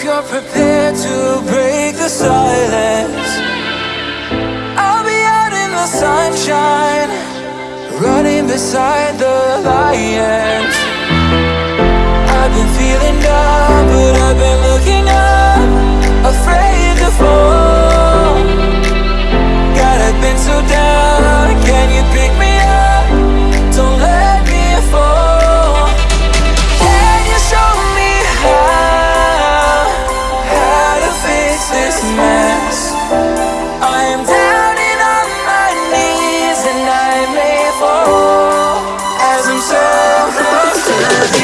if you're prepared to break the silence. I'll be out in the sunshine Running beside the lions. I've been feeling love.